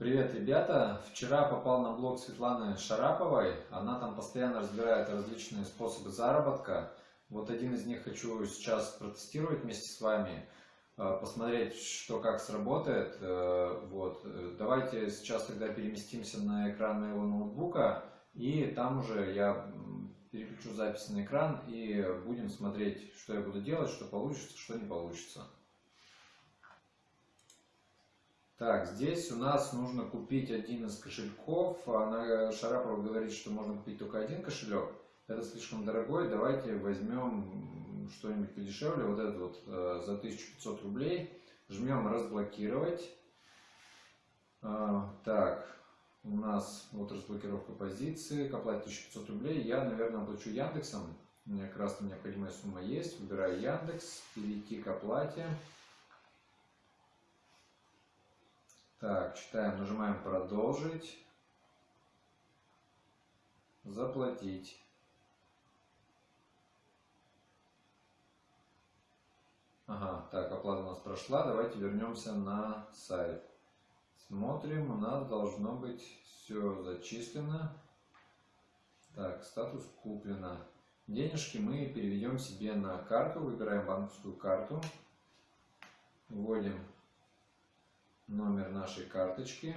Привет, ребята! Вчера попал на блог Светланы Шараповой. Она там постоянно разбирает различные способы заработка. Вот один из них хочу сейчас протестировать вместе с вами, э, посмотреть, что как сработает. Э, вот. Давайте сейчас тогда переместимся на экран моего ноутбука, и там уже я переключу запись на экран и будем смотреть, что я буду делать, что получится, что не получится. Так, здесь у нас нужно купить один из кошельков. Она, Шарапова говорит, что можно купить только один кошелек. Это слишком дорогой. Давайте возьмем что-нибудь подешевле. Вот этот вот э, за 1500 рублей. Жмем разблокировать. А, так, у нас вот разблокировка позиции. К оплате 1500 рублей. Я, наверное, оплачу Яндексом. У меня как раз необходимая сумма есть. Выбираю Яндекс. Перейти к оплате. Так, читаем, нажимаем продолжить. Заплатить. Ага, так, оплата у нас прошла. Давайте вернемся на сайт. Смотрим, у нас должно быть все зачислено. Так, статус куплено. Денежки мы переведем себе на карту. Выбираем банковскую карту. Вводим номер нашей карточки.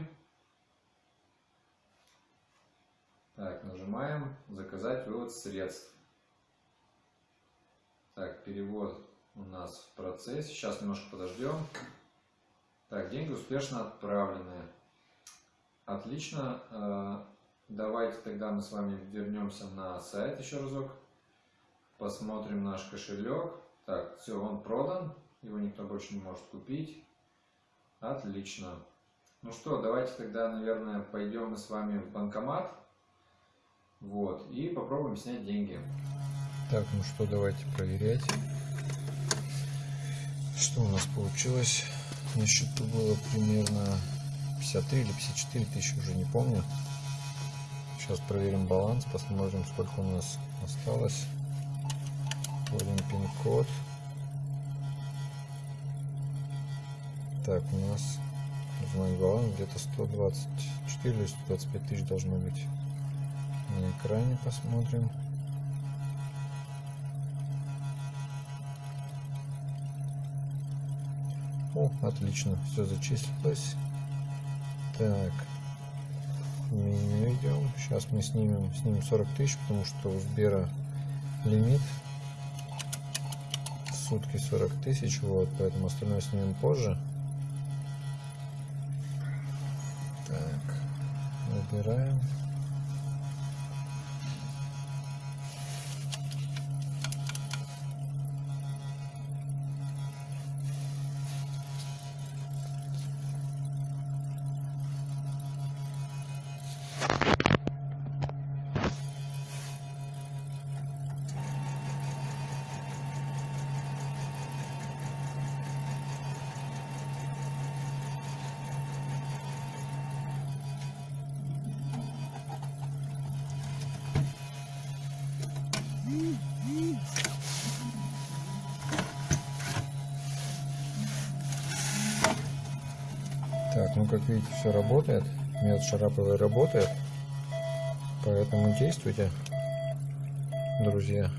Так, нажимаем «Заказать вывод средств». Так, перевод у нас в процессе. Сейчас немножко подождем. Так, деньги успешно отправлены. Отлично. Э, давайте тогда мы с вами вернемся на сайт еще разок. Посмотрим наш кошелек. Так, все, он продан. Его никто больше не может купить. Отлично. Ну что, давайте тогда, наверное, пойдем мы с вами в банкомат. Вот, и попробуем снять деньги. Так, ну что, давайте проверять. Что у нас получилось? На счету было примерно 53 или 54 тысячи, уже не помню. Сейчас проверим баланс, посмотрим, сколько у нас осталось. Вводим пин-код. Так, у нас узнать баланс где-то 124 или 125 тысяч должно быть. На экране посмотрим. О, отлично, все зачислилось. Так, меню идем. Сейчас мы снимем, снимем 40 тысяч, потому что у Сбера лимит сутки 40 тысяч, вот, поэтому остальное снимем позже. Выбираем. Ну как видите, все работает. Метод Шараповой работает. Поэтому действуйте, друзья.